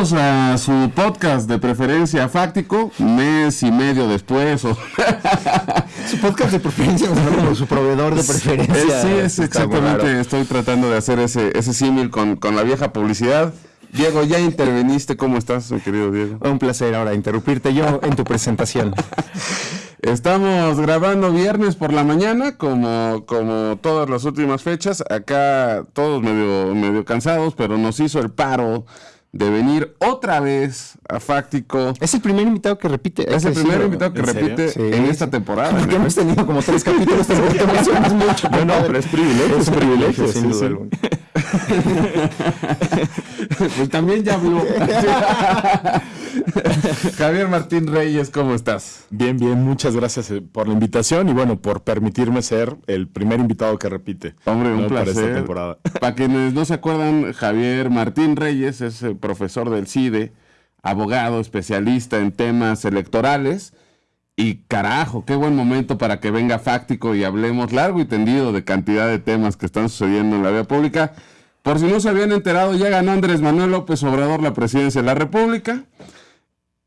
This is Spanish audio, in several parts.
Bienvenidos a su podcast de preferencia fáctico, mes y medio después. O... su podcast de preferencia, como su proveedor de preferencia. Sí, es exactamente. Estoy tratando de hacer ese, ese símil con, con la vieja publicidad. Diego, ya interveniste. ¿Cómo estás, mi querido Diego? Un placer ahora interrumpirte yo en tu presentación. Estamos grabando viernes por la mañana, como, como todas las últimas fechas. Acá todos medio, medio cansados, pero nos hizo el paro de venir otra vez a Fáctico. Es el primer invitado que repite. Es el primer invitado que repite en esta temporada. Porque hemos tenido como tres capítulos, te mucho. No, no, pero es privilegio. Es privilegio, sin duda pues también ya habló. Javier Martín Reyes, ¿cómo estás? Bien, bien, muchas gracias eh, por la invitación y bueno, por permitirme ser el primer invitado que repite. Hombre, un placer. Para esta temporada. Para quienes no se acuerdan, Javier Martín Reyes es el profesor del CIDE, abogado, especialista en temas electorales. Y carajo, qué buen momento para que venga Fáctico y hablemos largo y tendido de cantidad de temas que están sucediendo en la vía pública. Por si no se habían enterado, ya ganó Andrés Manuel López Obrador la presidencia de la República.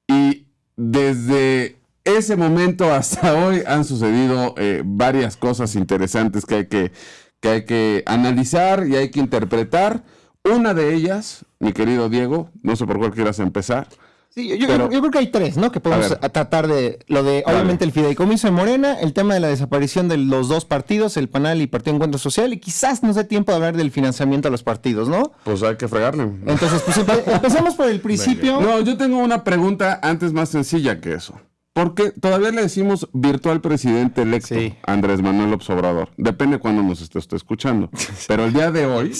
Y desde ese momento hasta hoy han sucedido eh, varias cosas interesantes que hay que, que hay que analizar y hay que interpretar. Una de ellas, mi querido Diego, no sé por cuál quieras empezar, Sí, yo, creo que hay tres, ¿no? Que podemos tratar de lo de, obviamente, el fideicomiso de Morena, el tema de la desaparición de los dos partidos, el PANAL y Partido Encuentro Social, y quizás nos dé tiempo de hablar del financiamiento a los partidos, ¿no? Pues hay que fregarle. Entonces, pues empezamos por el principio. No, yo tengo una pregunta antes más sencilla que eso. Porque todavía le decimos virtual presidente electo Andrés Manuel López Obrador. Depende cuándo nos esté escuchando. Pero el día de hoy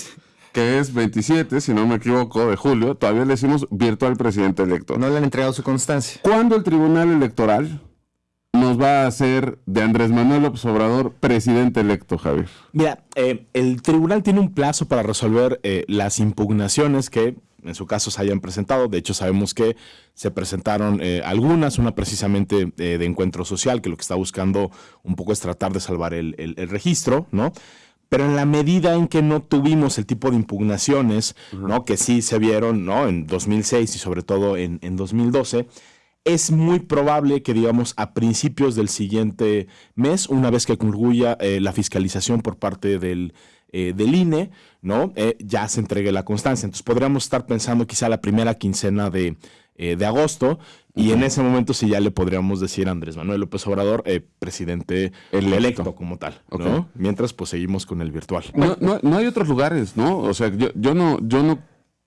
que es 27, si no me equivoco, de julio, todavía le decimos virtual presidente electo. No le han entregado su constancia. ¿Cuándo el Tribunal Electoral nos va a hacer de Andrés Manuel López Obrador presidente electo, Javier? Mira, eh, el tribunal tiene un plazo para resolver eh, las impugnaciones que en su caso se hayan presentado. De hecho, sabemos que se presentaron eh, algunas, una precisamente de encuentro social, que lo que está buscando un poco es tratar de salvar el, el registro, ¿no? Pero en la medida en que no tuvimos el tipo de impugnaciones, ¿no? Que sí se vieron, ¿no? En 2006 y sobre todo en, 2012, es muy probable que, digamos, a principios del siguiente mes, una vez que concluya eh, la fiscalización por parte del, eh, del INE, ¿no? Eh, ya se entregue la constancia. Entonces podríamos estar pensando quizá la primera quincena de, de agosto y en ese momento sí ya le podríamos decir a Andrés Manuel López Obrador, eh, presidente electo. como tal, ¿no? Mientras pues seguimos con el virtual. No, no, no, hay otros lugares, ¿no? O sea, yo, yo no, yo no,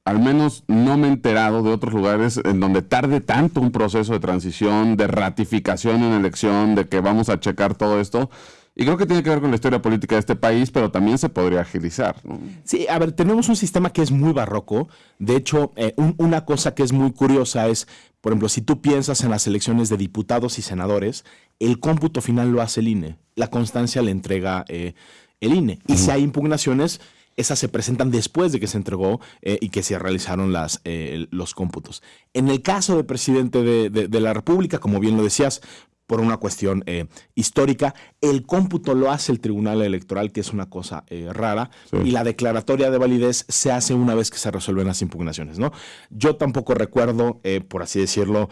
al menos no me he enterado de otros lugares en donde tarde tanto un proceso de transición, de ratificación en elección, de que vamos a checar todo esto. Y creo que tiene que ver con la historia política de este país, pero también se podría agilizar. ¿no? Sí, a ver, tenemos un sistema que es muy barroco. De hecho, eh, una cosa que es muy curiosa es, por ejemplo, si tú piensas en las elecciones de diputados y senadores, el cómputo final lo hace el INE. La constancia le entrega eh, el INE. Y si hay impugnaciones, esas se presentan después de que se entregó eh, y que se realizaron las, los cómputos. En el caso del presidente de, la República, como bien lo decías, por una cuestión eh, histórica. El cómputo lo hace el Tribunal Electoral, que es una cosa eh, rara, y la declaratoria de validez se hace una vez que se resuelven las impugnaciones. ¿no? Yo tampoco recuerdo, eh, por así decirlo,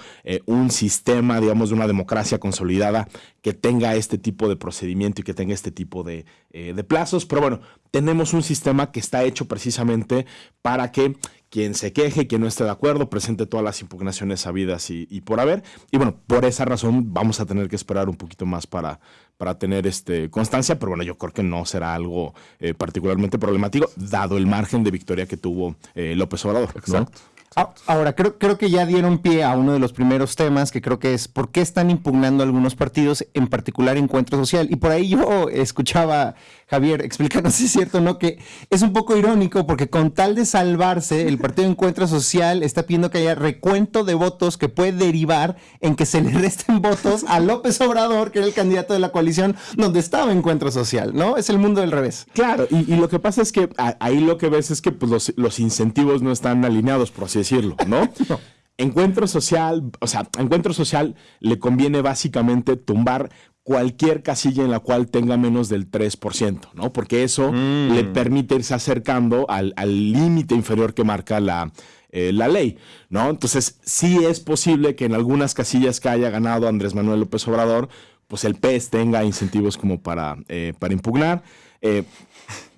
un sistema, digamos, de una democracia consolidada que tenga este tipo de procedimiento y que tenga este tipo de, de plazos, pero bueno, tenemos un sistema que está hecho precisamente para que quien se queje, quien no esté de acuerdo, presente todas las impugnaciones sabidas y, por haber. Y bueno, por esa razón vamos a tener que esperar un poquito más para, para tener este, constancia, pero bueno, yo creo que no será algo eh, particularmente problemático, dado el margen de victoria que tuvo eh, López Obrador. Exacto. Ah, ahora, creo, creo que ya dieron pie a uno de los primeros temas, que creo que es por qué están impugnando algunos partidos, en particular Encuentro Social. Y por ahí yo escuchaba, Javier, explícanos si es cierto o no, que es un poco irónico porque con tal de salvarse, el Partido Encuentro Social está pidiendo que haya recuento de votos que puede derivar en que se le resten votos a López Obrador, que era el candidato de la coalición donde estaba Encuentro Social, ¿no? Es el mundo del revés. Claro, y, lo que pasa es que ahí lo que ves es que pues, los, los incentivos no están alineados, por así decirlo, ¿no? Encuentro social, o sea, encuentro social le conviene básicamente tumbar cualquier casilla en la cual tenga menos del 3%, ¿no? Porque eso le mm. permite irse acercando al límite inferior que marca la, eh, la ley, ¿no? Entonces, sí es posible que en algunas casillas que haya ganado Andrés Manuel López Obrador, pues el PES tenga incentivos como para, eh, para impugnar. Eh,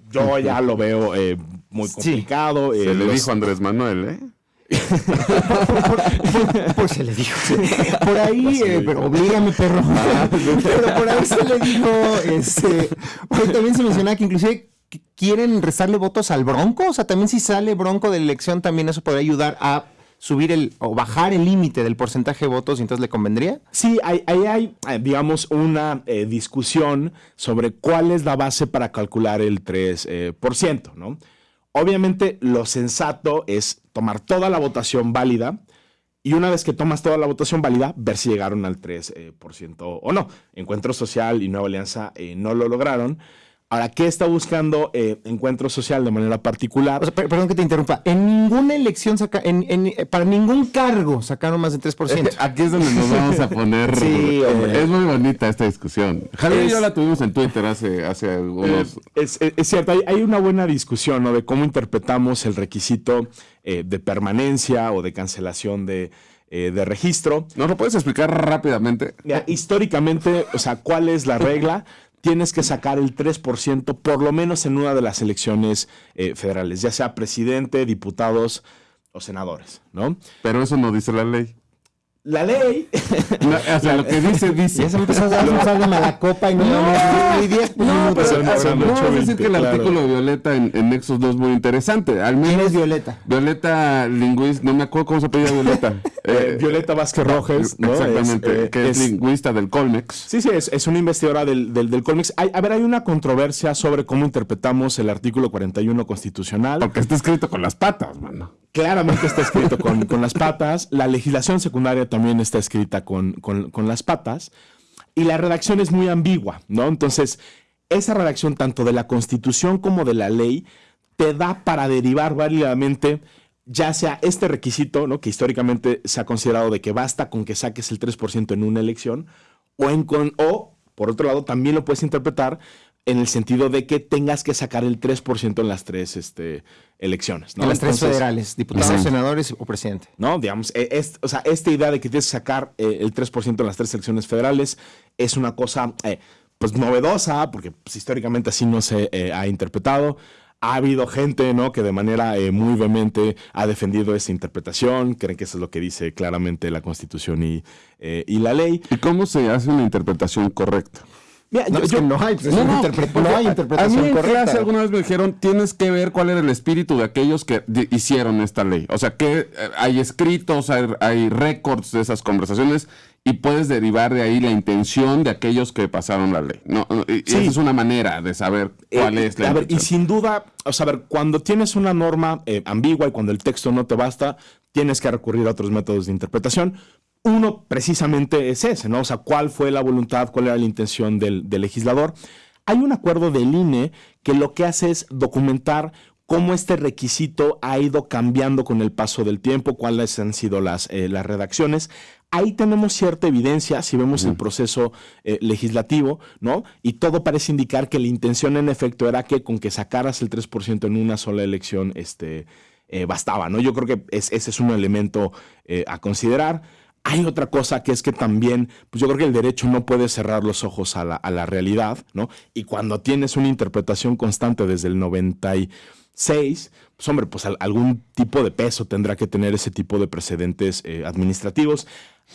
yo ya lo veo muy complicado. Se le dijo Andrés Manuel, ¿eh? Pues se le dijo. Por ahí, pero oblígame, perro. Ah, pero por ahí se le dijo, este, también se mencionaba que inclusive quieren restarle votos al Bronco. O sea, también si sale Bronco de la elección, también eso podría ayudar a subir el o bajar el límite del porcentaje de votos y entonces le convendría? Sí, ahí hay, eh, digamos, una eh, discusión sobre cuál es la base para calcular el 3%, eh, ¿no? Obviamente lo sensato es tomar toda la votación válida y una vez que tomas toda la votación válida, ver si llegaron al 3% o no. Encuentro Social y Nueva Alianza no lo lograron. Ahora, ¿qué está buscando eh, Encuentro Social de manera particular? perdón que te interrumpa. En ninguna elección, saca, en, eh, para ningún cargo sacaron más del 3%. Aquí es donde nos vamos a poner. sí, eh, es muy bonita esta discusión. Javier y yo la tuvimos en Twitter hace, hace algunos. Es, cierto, hay, una buena discusión ¿no? de cómo interpretamos el requisito de permanencia o de cancelación de. de registro. ¿Nos lo puedes explicar rápidamente? históricamente, o sea, ¿cuál es la regla? tienes que sacar el 3% por lo menos en una de las elecciones eh, federales, ya sea presidente, diputados o senadores, ¿no? Pero eso no dice la ley la ley. o sea, lo que dice, dice. Ya se empezó a dar de mala copa y no, no, ni 10 no, pero, no, decir que el artículo de Violeta en, en, Nexus 2 es muy interesante. Al menos, ¿Quién es Violeta? Violeta lingüista, no me acuerdo cómo se pedía Violeta. Eh, Violeta Vázquez Rojes, ¿no? Exactamente, eh, que es, lingüista del Colmex. Sí, sí, es, es una investigadora del, del, del Colmex. Hay, a ver, hay una controversia sobre cómo interpretamos el artículo 41 constitucional. Porque está escrito con las patas, mano. Claramente está escrito con, con las patas. La legislación secundaria también está escrita con, con, las patas y la redacción es muy ambigua, ¿no? Entonces, esa redacción tanto de la Constitución como de la ley te da para derivar válidamente ya sea este requisito, ¿no? que históricamente se ha considerado de que basta con que saques el 3% en una elección, o, en con, o por otro lado también lo puedes interpretar en el sentido de que tengas que sacar el 3% en las tres este, elecciones. ¿no? En las tres federales, diputados, senadores o presidente. No, digamos, e, es, o sea, esta idea de que tienes que sacar eh, el 3% en las tres elecciones federales es una cosa eh, pues novedosa, porque pues, históricamente así no se eh, ha interpretado. Ha habido gente ¿no? que de manera muy vehemente ha defendido esa interpretación, creen que eso es lo que dice claramente la Constitución y, y la ley. ¿Y cómo se hace una interpretación correcta? No, hay, pues, no, hay interpretación a mí correcta. alguna vez me dijeron, tienes que ver cuál era el espíritu de aquellos que hicieron esta ley. O sea, que eh, hay escritos, hay, récords de esas conversaciones y puedes derivar de ahí la intención de aquellos que pasaron la ley. No, Esa es una manera de saber cuál eh, es la a ver, Y sin duda, o sea, ver, cuando tienes una norma eh, ambigua y cuando el texto no te basta, tienes que recurrir a otros métodos de interpretación. Uno precisamente es ese, ¿no? O sea, cuál fue la voluntad, cuál era la intención del, legislador. Hay un acuerdo del INE que lo que hace es documentar cómo este requisito ha ido cambiando con el paso del tiempo, cuáles han sido las, eh, las redacciones. Ahí tenemos cierta evidencia, si vemos el proceso eh, legislativo, ¿no? Y todo parece indicar que la intención en efecto era que con que sacaras el 3% en una sola elección, este, eh, bastaba, ¿no? Yo creo que ese es un elemento a considerar. Hay otra cosa que es que también, pues yo creo que el derecho no puede cerrar los ojos a la, realidad, ¿no? Y cuando tienes una interpretación constante desde el 96, pues hombre, pues algún tipo de peso tendrá que tener ese tipo de precedentes eh, administrativos.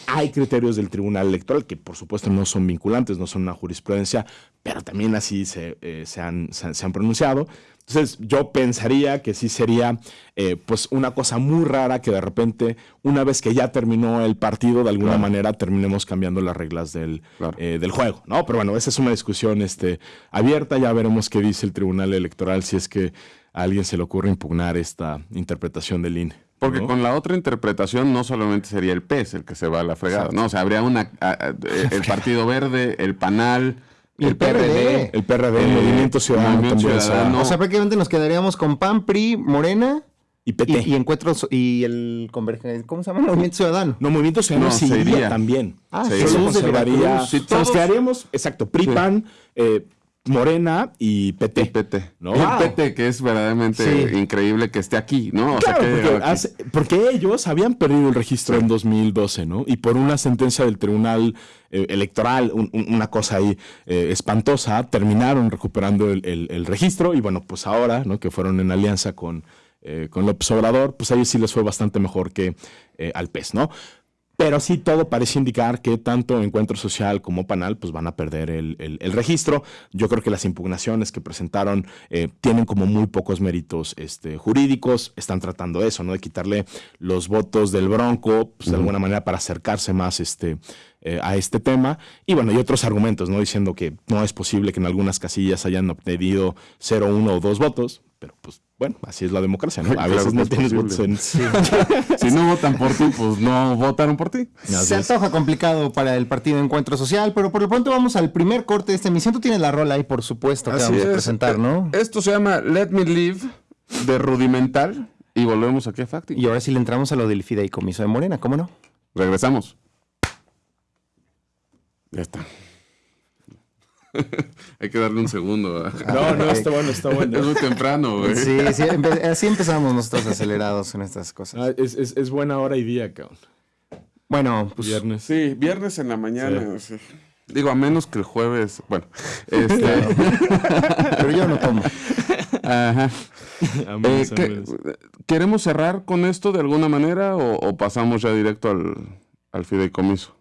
Hay criterios del Tribunal Electoral que por supuesto no son vinculantes, no son una jurisprudencia, pero también así se, eh, han, se han pronunciado. Entonces yo pensaría que sí sería eh, pues una cosa muy rara que de repente una vez que ya terminó el partido de alguna manera terminemos cambiando las reglas del, eh, del, juego, ¿no? Pero bueno, esa es una discusión este, abierta, ya veremos qué dice el Tribunal Electoral si es que a alguien se le ocurre impugnar esta interpretación del INE. Porque con la otra interpretación no solamente sería el PES el que se va a la fregada, ¿no? O sea, habría una, el Partido Verde, el PANAL, el, PRD, El PRD, el Movimiento Ciudadano. O sea, prácticamente nos quedaríamos con PAN, PRI, Morena. Y PT. Y, encuentros y el convergencia. ¿Cómo se llama? Movimiento Ciudadano. No, Movimiento Ciudadano sí iría también. Ah, se conservaría. nos quedaríamos, exacto, PRI, PAN, eh, Morena y PT. PT. ¿no? El PT, que es verdaderamente increíble que esté aquí, ¿no? porque, ellos habían perdido el registro en 2012, ¿no? Y por una sentencia del Tribunal eh, Electoral, una cosa ahí eh, espantosa, terminaron recuperando el, registro y bueno, pues ahora, ¿no? Que fueron en alianza con, eh, con López Obrador, pues a ellos sí les fue bastante mejor que al PES, ¿no? Pero sí todo parece indicar que tanto Encuentro Social como Panal pues van a perder el, registro. Yo creo que las impugnaciones que presentaron eh, tienen como muy pocos méritos este, jurídicos. Están tratando eso, ¿no? De quitarle los votos del Bronco, pues, de alguna manera para acercarse más este, eh, a este tema. Y bueno, y otros argumentos, ¿no? Diciendo que no es posible que en algunas casillas hayan obtenido 0, 1 o 2 votos, pero pues bueno, así es la democracia, ¿no? A veces no tienes votos en... si no votan por ti, pues no votaron por ti. Se antoja complicado para el partido Encuentro Social, pero por lo pronto vamos al primer corte de esta emisión. Tú tienes la rola ahí, por supuesto, que vamos a presentar, ¿no? Eh, esto se llama Let Me Live, de Rudimental, y volvemos aquí a Facti. Y ahora sí le entramos a lo del fideicomiso de Morena, ¿cómo no? Regresamos. Ya está. Hay que darle un segundo. No, no, está bueno, está bueno. Es muy temprano, güey. Sí, sí, así empezamos nosotros acelerados en estas cosas. Ah, es, buena hora y día, cabrón. Bueno, pues. Viernes. Sí, viernes en la mañana. Digo, a menos que el jueves. Bueno, este. Pero yo no tomo. Ajá. Eh, ¿Queremos cerrar con esto de alguna manera o, pasamos ya directo al, al fideicomiso?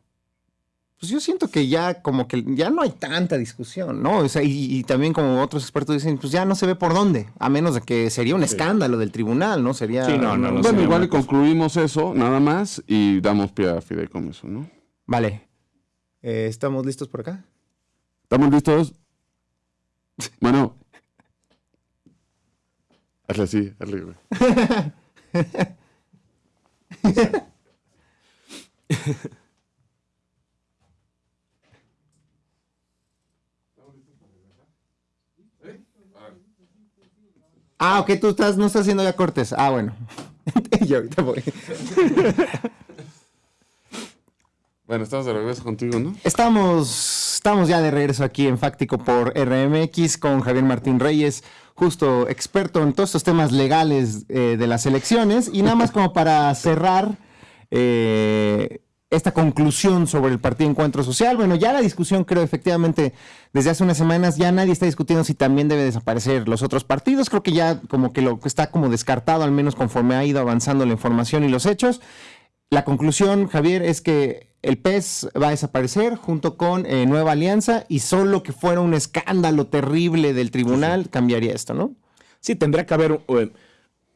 Pues yo siento que ya como que ya no hay tanta discusión, ¿no? O sea, y, también como otros expertos dicen, pues ya no se ve por dónde, a menos de que sería un escándalo del tribunal, ¿no? Sería... Sí, no, no, bueno, igual y concluimos eso, nada más, y damos pie a eso, ¿no? Vale. Eh, ¿Estamos listos por acá? ¿Estamos listos? Bueno. hazle así, hazle, güey. Ah, ok, tú estás, no estás haciendo ya cortes. Ah, bueno. Yo ahorita voy. bueno, estamos de regreso contigo, ¿no? Estamos, estamos ya de regreso aquí en Fáctico por RMX con Javier Martín Reyes, justo experto en todos estos temas legales eh, de las elecciones. Y nada más como para cerrar, eh, esta conclusión sobre el Partido Encuentro Social. Bueno, ya la discusión creo efectivamente desde hace unas semanas ya nadie está discutiendo si también debe desaparecer los otros partidos. Creo que ya como que lo está como descartado, al menos conforme ha ido avanzando la información y los hechos. La conclusión, Javier, es que el PES va a desaparecer junto con eh, Nueva Alianza y solo que fuera un escándalo terrible del tribunal cambiaría esto, ¿no? Sí, tendría que haber eh,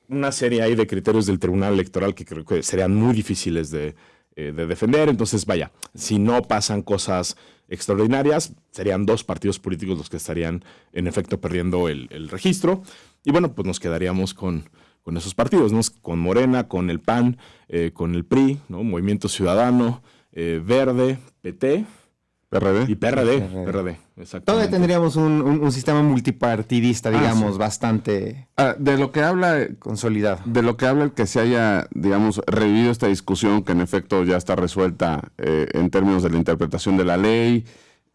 una serie ahí de criterios del tribunal electoral que creo que serían muy difíciles de, eh, de defender. Entonces, vaya, si no pasan cosas extraordinarias, serían dos partidos políticos los que estarían en efecto perdiendo el, registro. Y bueno, pues nos quedaríamos con, con esos partidos, ¿no? con Morena, con el PAN, eh, con el PRI, ¿no? Movimiento Ciudadano, eh, Verde, PT PRD. Y PRD, PRD, exactamente. Todavía tendríamos un, sistema multipartidista, ah, digamos, bastante ah, de lo que habla consolidado. De lo que habla el que se haya, digamos, revivido esta discusión que en efecto ya está resuelta eh, en términos de la interpretación de la ley,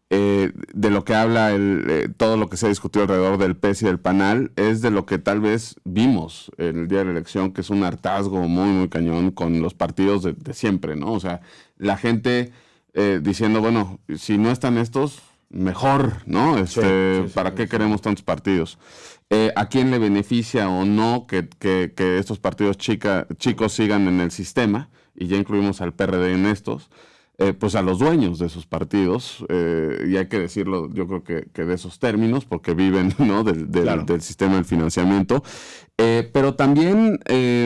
eh, de lo que habla el, eh, todo lo que se ha discutido alrededor del PES y del PANAL, es de lo que tal vez vimos el día de la elección, que es un hartazgo muy, muy cañón con los partidos de, de siempre, ¿no? O sea, la gente eh, diciendo, bueno, si no están estos, mejor, ¿no? Este, ¿Para qué queremos tantos partidos? Eh, ¿A quién le beneficia o no que, estos partidos chica, chicos sigan en el sistema? Y ya incluimos al PRD en estos. Eh, pues a los dueños de esos partidos, y hay que decirlo, yo creo que, de esos términos, porque viven ¿no? del, del, sistema del financiamiento, pero también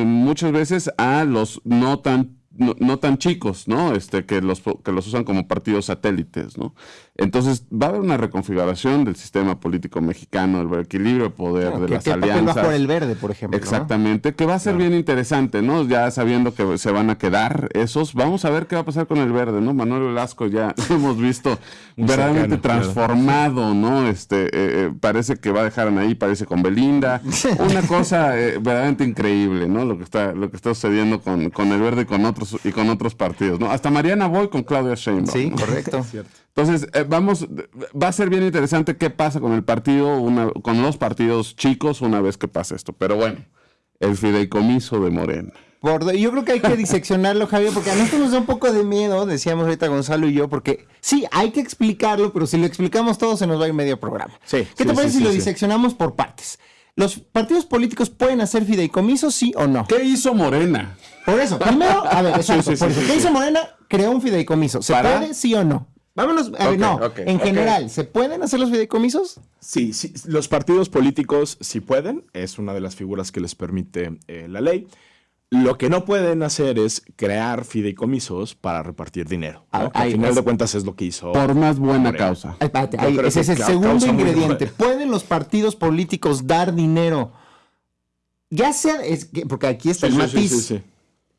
muchas veces a los no tan no, tan chicos, ¿no? Este, que los, que los usan como partidos satélites, ¿no? Entonces, va a haber una reconfiguración del sistema político mexicano, el equilibrio de poder, de las alianzas. Va por el verde, por ejemplo. Exactamente, que va a ser bien interesante, ¿no? Ya sabiendo que se van a quedar esos, vamos a ver qué va a pasar con el verde, ¿no? Manuel Velasco ya hemos visto verdaderamente transformado, ¿no? Este, eh, eh, parece que va a dejar ahí, parece con Belinda. Una cosa eh, verdaderamente increíble, ¿no? Lo que está, lo que está sucediendo con, con el verde y con otros otros, y con otros partidos, ¿no? Hasta Mariana Boy con Claudia Sheinbaum. Sí, correcto. Entonces, eh, vamos, va a ser bien interesante qué pasa con el partido, una, con los partidos chicos una vez que pase esto. Pero bueno, el fideicomiso de Morena. yo creo que hay que diseccionarlo, Javier, porque a nosotros nos da un poco de miedo, decíamos ahorita Gonzalo y yo, porque sí, hay que explicarlo, pero si lo explicamos todo se nos va a ir medio programa. Sí, ¿Qué te parece si lo diseccionamos por partes? ¿Los partidos políticos pueden hacer fideicomisos, sí o no? ¿Qué hizo Morena? Por eso, primero, a ver, exacto, por eso, ¿qué hizo Morena? Creó un fideicomiso. ¿Se puede, sí o no? Vámonos, a ver, no, en general, ¿se pueden hacer los fideicomisos? Sí, sí, los partidos políticos sí pueden, es una de las figuras que les permite eh, la ley. Lo que no pueden hacer es crear fideicomisos para repartir dinero. Ah, al final de cuentas es lo que hizo. Por más buena causa. ese es el segundo ingrediente. ¿Pueden los partidos políticos dar dinero? Ya sea, porque aquí está el matiz,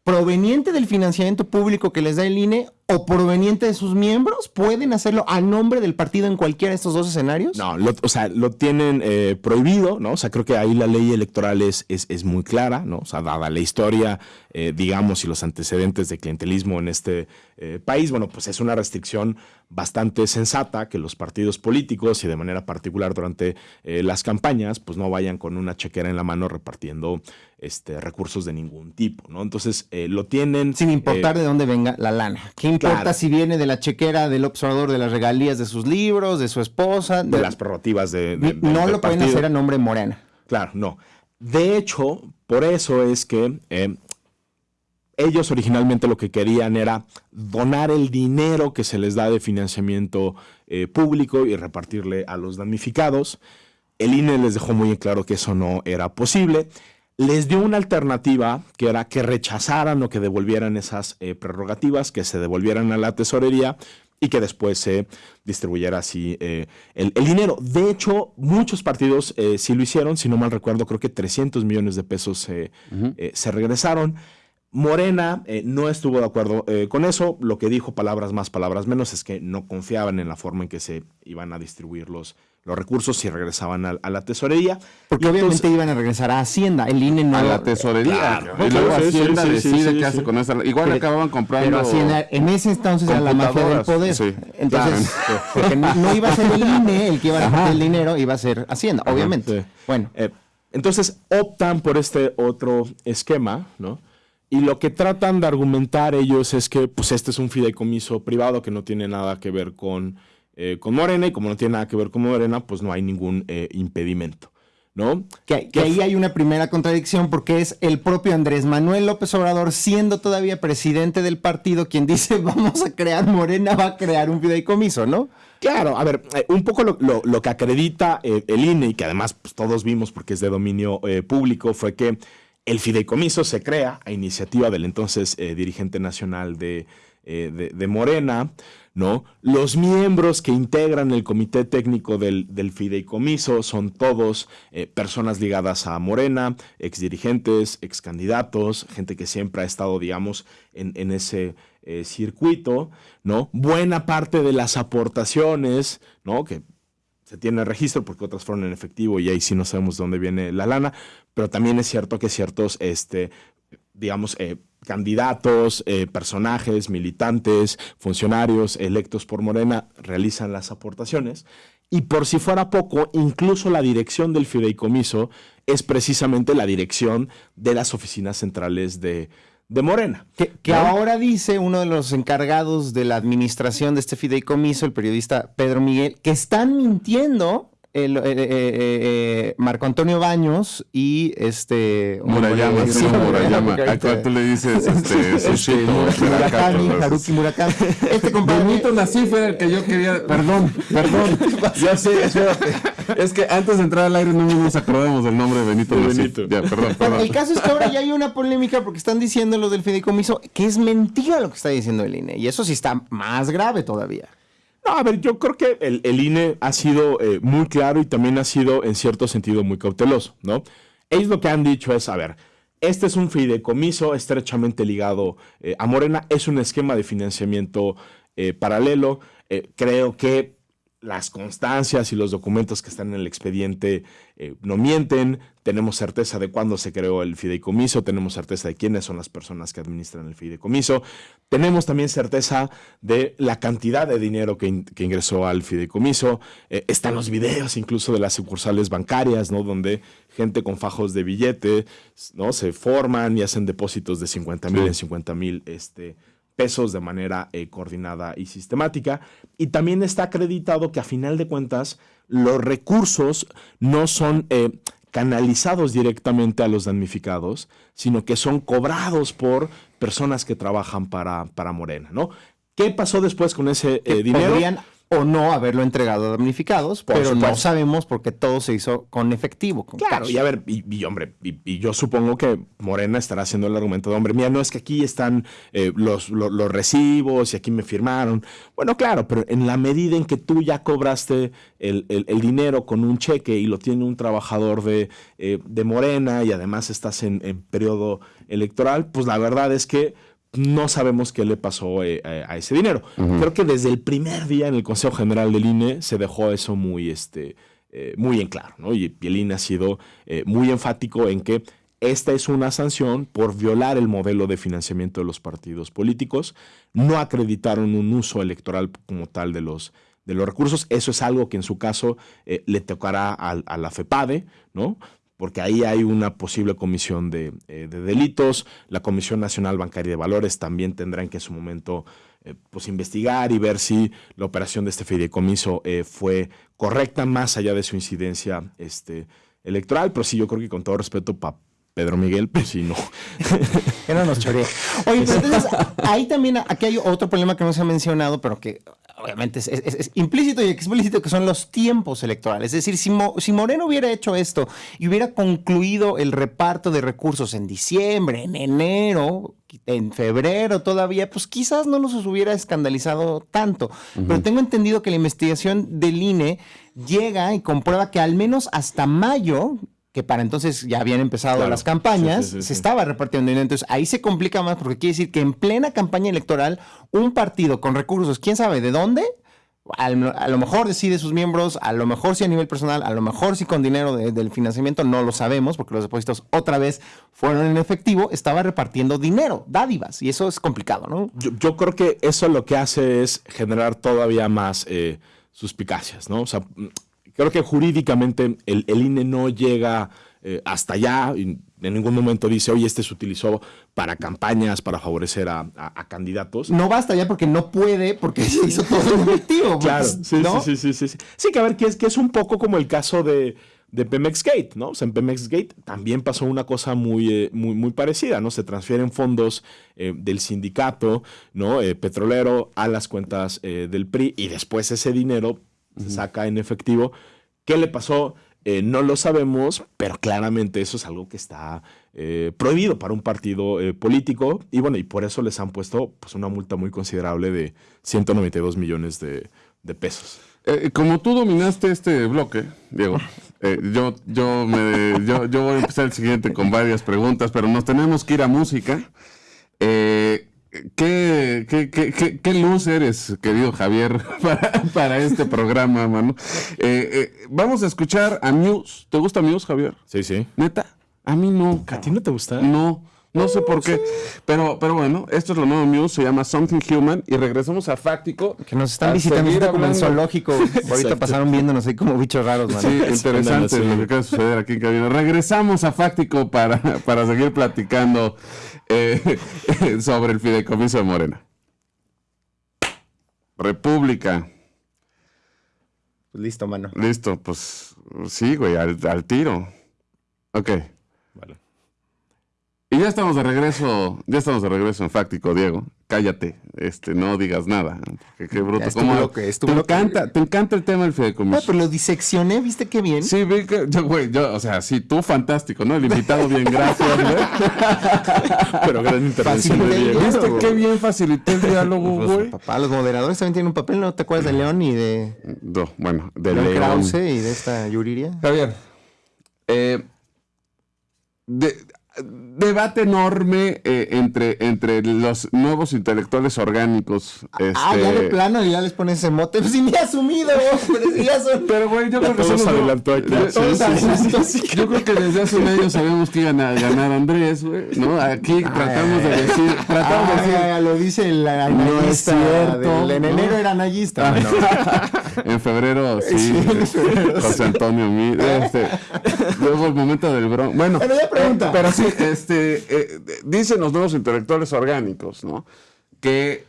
proveniente del financiamiento público que les da el INE o proveniente de sus miembros? ¿Pueden hacerlo a nombre del partido en cualquiera de estos dos escenarios? No, o sea, lo tienen eh, prohibido, ¿no? O sea, creo que ahí la ley electoral es, es, muy clara, ¿no? O sea, dada la historia, eh, digamos, y los antecedentes de clientelismo en este eh, país, bueno, pues es una restricción bastante sensata que los partidos políticos y de manera particular durante las campañas, pues no vayan con una chequera en la mano repartiendo este, recursos de ningún tipo, ¿no? Entonces, lo tienen... Sin importar de dónde venga la lana importa si viene de la chequera del observador de las regalías de sus libros, de su esposa? De, las prerrogativas de, No lo pueden hacer a nombre Morena. Claro, no. De hecho, por eso es que eh, ellos originalmente lo que querían era donar el dinero que se les da de financiamiento eh, público y repartirle a los damnificados. El INE les dejó muy claro que eso no era posible les dio una alternativa que era que rechazaran o que devolvieran esas eh, prerrogativas, que se devolvieran a la tesorería y que después se distribuyera así eh, el, dinero. De hecho, muchos partidos eh, sí lo hicieron, si no mal recuerdo, creo que 300 millones de pesos se regresaron. Morena no estuvo de acuerdo con eso. Lo que dijo, palabras más, palabras menos, es que no confiaban en la forma en que se iban a distribuir los, los recursos si regresaban a, la tesorería. Porque obviamente iban a regresar a Hacienda, el INE no... A la tesorería. Y luego Hacienda decide qué hace con esa... Igual acababan comprando... Pero Hacienda, en ese entonces era la mafia del poder. Entonces, porque no, iba a ser el INE el que iba a repartir el dinero, iba a ser Hacienda, obviamente. Bueno. Eh, entonces optan por este otro esquema, ¿no? Y lo que tratan de argumentar ellos es que pues este es un fideicomiso privado que no tiene nada que ver con eh, con Morena y como no tiene nada que ver con Morena, pues no hay ningún eh, impedimento. ¿No? Que, ahí hay una primera contradicción porque es el propio Andrés Manuel López Obrador, siendo todavía presidente del partido, quien dice vamos a crear Morena, va a crear un fideicomiso, ¿no? Claro, a ver, eh, un poco lo, que acredita el INE y que además pues, todos vimos porque es de dominio público fue que el fideicomiso se crea a iniciativa del entonces dirigente nacional de, de Morena, ¿no? Los miembros que integran el comité técnico del, fideicomiso son todos eh, personas ligadas a Morena, exdirigentes, excandidatos, gente que siempre ha estado, digamos, en, ese eh, circuito, ¿no? Buena parte de las aportaciones, ¿no? Que se tiene registro porque otras fueron en efectivo y ahí sí no sabemos de dónde viene la lana, pero también es cierto que ciertos, este, digamos, eh, candidatos, eh, personajes, militantes, funcionarios electos por Morena realizan las aportaciones. Y por si fuera poco, incluso la dirección del fideicomiso es precisamente la dirección de las oficinas centrales de, Morena. Que, ahora dice uno de los encargados de la administración de este fideicomiso, el periodista Pedro Miguel, que están mintiendo el, eh, eh, eh, Marco Antonio Baños y este Murayama, sí, Murayama. Acá tú le dices este, este Murakami, Haruki Murakami. Este compadre Benito Nasif era el que yo quería, perdón, perdón. ya sé, espérate. Es que antes de entrar al aire no nos acordamos del nombre de Benito Nasif. Ya, perdón, perdón. El caso es que ahora ya hay una polémica porque están diciendo lo del fideicomiso que es mentira lo que está diciendo el INE y eso sí está más grave todavía. No, a ver, yo creo que el, INE ha sido eh, muy claro y también ha sido en cierto sentido muy cauteloso, ¿no? Ellos lo que han dicho es, a ver, este es un fideicomiso estrechamente ligado eh, a Morena, es un esquema de financiamiento eh, paralelo. creo que las constancias y los documentos que están en el expediente eh, no mienten, tenemos certeza de cuándo se creó el fideicomiso, tenemos certeza de quiénes son las personas que administran el fideicomiso, tenemos también certeza de la cantidad de dinero que, ingresó al fideicomiso, eh, están los videos incluso de las sucursales bancarias, ¿no? donde gente con fajos de billete ¿no? se forman y hacen depósitos de 50 mil en 50 mil este, pesos de manera eh, coordinada y sistemática. Y también está acreditado que a final de cuentas los recursos no son eh, canalizados directamente a los damnificados, sino que son cobrados por personas que trabajan para, para Morena, ¿no? ¿Qué pasó después con ese eh, dinero? O no haberlo entregado a damnificados, pero no sabemos porque todo se hizo con efectivo. claro, y a ver, y, hombre, y, yo supongo que Morena estará haciendo el argumento de, hombre, mira, no es que aquí están eh, los, los, recibos y aquí me firmaron. Bueno, claro, pero en la medida en que tú ya cobraste el, dinero con un cheque y lo tiene un trabajador de, eh, de Morena y además estás en, en periodo electoral, pues la verdad es que no sabemos qué le pasó eh, a ese dinero. Creo que desde el primer día en el Consejo General del INE se dejó eso muy, este, eh, muy en claro, ¿no? Y el INE ha sido eh, muy enfático en que esta es una sanción por violar el modelo de financiamiento de los partidos políticos. No acreditaron un uso electoral como tal de los, de los recursos. Eso es algo que en su caso le tocará a, a, la FEPADE, ¿no? Porque ahí hay una posible comisión de, eh, delitos. La Comisión Nacional Bancaria de Valores también tendrá en que en su momento eh, pues investigar y ver si la operación de este fideicomiso eh, fue correcta más allá de su incidencia este, electoral. Pero sí, yo creo que con todo respeto para Pedro Miguel, pues sí, no. que no. Oye, pero entonces ahí también, aquí hay otro problema que no se ha mencionado, pero que obviamente es, implícito y explícito, que son los tiempos electorales. Es decir, si, Moreno hubiera hecho esto y hubiera concluido el reparto de recursos en diciembre, en enero, en febrero todavía, pues quizás no nos hubiera escandalizado tanto. Pero tengo entendido que la investigación del INE llega y comprueba que al menos hasta mayo que para entonces ya habían empezado las campañas, se estaba repartiendo dinero. Entonces ahí se complica más porque quiere decir que en plena campaña electoral, un partido con recursos, quién sabe de dónde, a lo mejor decide sus miembros, a lo mejor sí a nivel personal, a lo mejor sí con dinero del financiamiento, no lo sabemos porque los depósitos otra vez fueron en efectivo, estaba repartiendo dinero, dádivas, y eso es complicado, ¿no? Yo, creo que eso lo que hace es generar todavía más eh, suspicacias, ¿no? O sea, creo que jurídicamente el, INE no llega eh, hasta allá. Y en ningún momento dice, oye, este se utilizó para campañas, para favorecer a, candidatos. No basta ya porque no puede, porque se hizo todo el objetivo. claro, sí, sí, sí, sí, sí, sí. que a ver, que es, que es un poco como el caso de, de Pemex Gate, ¿no? O sea, en Pemex Gate también pasó una cosa muy, eh, muy, muy parecida, ¿no? Se transfieren fondos eh, del sindicato, ¿no? petrolero a las cuentas del PRI y después ese dinero se saca en efectivo. ¿Qué le pasó? Eh, no lo sabemos, pero claramente eso es algo que está eh, prohibido para un partido eh, político. Y bueno, y por eso les han puesto pues, una multa muy considerable de 192 millones de, pesos. como tú dominaste este bloque, Diego, yo, yo, me, yo, yo, voy a empezar el siguiente con varias preguntas, pero nos tenemos que ir a música. Eh, ¿Qué, qué, qué, qué, luz eres, querido Javier, para, este programa, mano? Eh, eh, vamos a escuchar a Muse. ¿Te gusta Muse, Javier? Sí, sí. ¿Neta? A mí no. ¿A ti no te gusta? No. No sé por qué. Pero, pero bueno, esto es lo nuevo Muse, se llama Something Human. Y regresamos a Fáctico. Que nos están visitando como en zoológico. Ahorita pasaron viéndonos ahí como bichos raros, mano. Sí, interesante lo que acaba de suceder aquí en cabina. Regresamos a Fáctico para, para seguir platicando eh, sobre el fideicomiso de Morena. República. Listo, mano. Listo, pues sí, güey, al, al tiro. Ok. Ya estamos de regreso, ya estamos de regreso en Fáctico, Diego. Cállate, este, no digas nada. Qué, bruto. ¿Cómo, te, encanta, te encanta el tema del fideicomiso. No, pero lo diseccioné, ¿viste qué bien? Sí, vi que, yo, güey, yo, o sea, sí, tú fantástico, ¿no? El invitado bien, gracias, güey. pero gran intervención de Diego. ¿Viste qué bien facilité el diálogo, pues, güey? papá, los moderadores también tienen un papel, ¿no te acuerdas de León y de... No, bueno, de León. Krause y de esta Yuriria. Javier, eh, de debate enorme eh, entre, entre los nuevos intelectuales orgánicos. Ah, ya de este, plano ya les ponen ese mote. Pues sí, me he asumido, pero güey, yo creo que se adelantó aquí. Yo creo que desde hace un año sabemos que iban a ganar Andrés, güey, ¿no? Aquí tratamos de decir... Tratamos de decir... Lo dice el anallista. No en enero era anallista. Ah, en febrero, sí. José Antonio, mi, este, luego el momento del bron. Bueno, pero, ya pregunta. Eh, pero sí, este, eh, dicen los nuevos intelectuales orgánicos, ¿no? Que,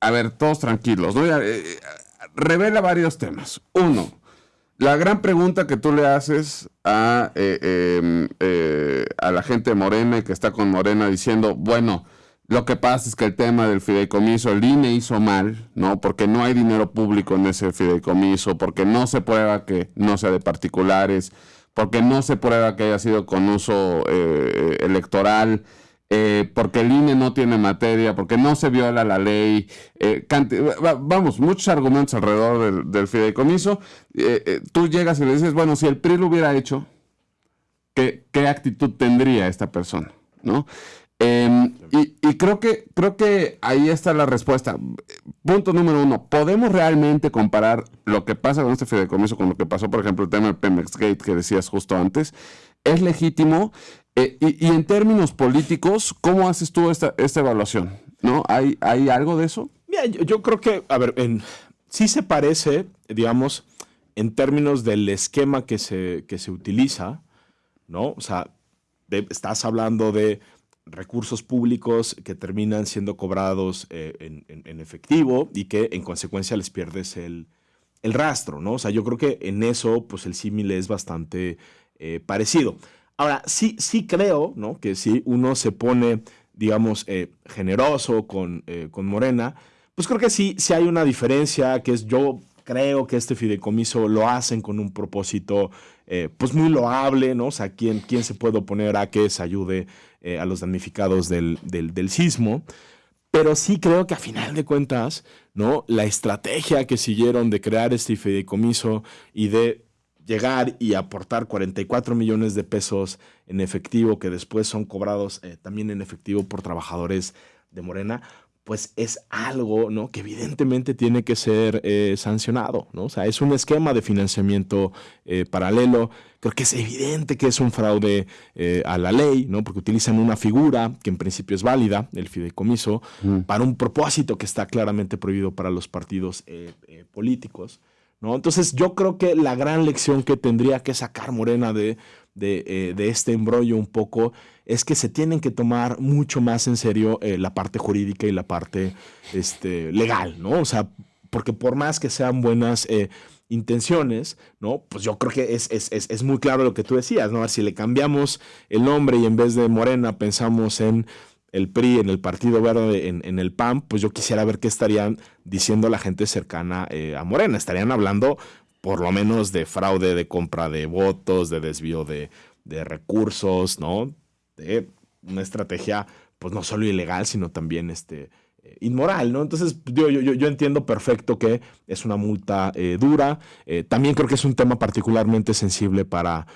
a ver, todos tranquilos, ¿no? Eh, revela varios temas. Uno, la gran pregunta que tú le haces a, em, a la gente morena que está con Morena diciendo, bueno, lo que pasa es que el tema del fideicomiso, el INE hizo mal, ¿no? Porque no hay dinero público en ese fideicomiso, porque no se prueba que no sea de particulares, porque no se prueba que haya sido con uso eh, electoral, eh, porque el INE no tiene materia, porque no se viola la ley. Eh, vamos, muchos argumentos alrededor del, fideicomiso. tú llegas y le dices, bueno, si el PRI lo hubiera hecho, ¿qué, qué actitud tendría esta persona? ¿no? Em, y, creo, que, creo que ahí está la respuesta. Punto número uno, ¿podemos realmente comparar lo que pasa con este fideicomiso con lo que pasó, por ejemplo, el tema del Pemex Gate que decías justo antes? ¿Es legítimo? Eh, y, en términos políticos, ¿cómo haces tú esta, esta evaluación? ¿No? ¿Hay, ¿Hay algo de eso? Mira, yo, creo que, a ver, en, sí se parece, digamos, en términos del esquema que se, que se utiliza, ¿no? O sea, estás hablando de recursos públicos que terminan siendo cobrados eh, en, efectivo y que en consecuencia les pierdes el, rastro, ¿no? O sea, yo creo que en eso, pues el símil es bastante eh, parecido. Ahora, sí, sí creo, ¿no? Que si uno se pone, digamos, eh, generoso con, con Morena, pues creo que sí, sí hay una diferencia, que es yo creo que este fideicomiso lo hacen con un propósito pues muy loable, ¿no? O sea, ¿quién, quién se puede oponer a que se ayude eh, a los damnificados del, del, sismo? Pero sí creo que a final de cuentas, ¿no? La estrategia que siguieron de crear este fideicomiso y de llegar y aportar 44 millones de pesos en efectivo que después son cobrados eh, también en efectivo por trabajadores de Morena, pues es algo ¿no? que evidentemente tiene que ser eh, sancionado. ¿no? O sea, es un esquema de financiamiento eh, paralelo. Creo que es evidente que es un fraude eh, a la ley, ¿no? porque utilizan una figura que en principio es válida, el fideicomiso, mm. para un propósito que está claramente prohibido para los partidos políticos. ¿no? Entonces yo creo que la gran lección que tendría que sacar Morena de de, de, este embrollo un poco es que se tienen que tomar mucho más en serio eh, la parte jurídica y la parte este, legal, ¿no? O sea, porque por más que sean buenas eh, intenciones, ¿no? Pues yo creo que es, es, es, muy claro lo que tú decías, ¿no? Si le cambiamos el nombre y en vez de Morena pensamos en el PRI, en el Partido Verde, en, en el PAN, pues yo quisiera ver qué estarían diciendo la gente cercana eh, a Morena. Estarían hablando por lo menos de fraude de compra de votos, de desvío de, recursos, ¿no? De una estrategia, pues no solo ilegal, sino también este, eh, inmoral, ¿no? Entonces, yo, yo, yo, entiendo perfecto que es una multa eh, dura. Eh, también creo que es un tema particularmente sensible para,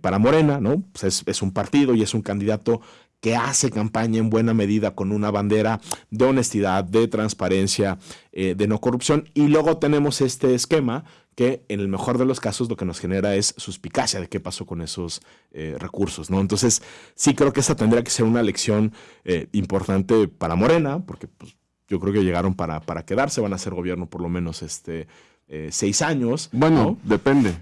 para Morena, ¿no? Pues es, es, un partido y es un candidato que hace campaña en buena medida con una bandera de honestidad, de transparencia, de no corrupción. Y luego tenemos este esquema que en el mejor de los casos lo que nos genera es suspicacia de qué pasó con esos eh, recursos, ¿no? Entonces, sí creo que esa tendría que ser una lección eh, importante para Morena, porque pues, yo creo que llegaron para, para quedarse, van a ser gobierno por lo menos este eh, seis años. Bueno, depende.